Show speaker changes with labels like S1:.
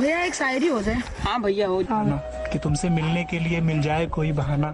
S1: भैया एक शायरी हो जाए।
S2: हाँ भैया हो हाँ।
S3: कि तुमसे मिलने के लिए मिल जाए कोई बहाना।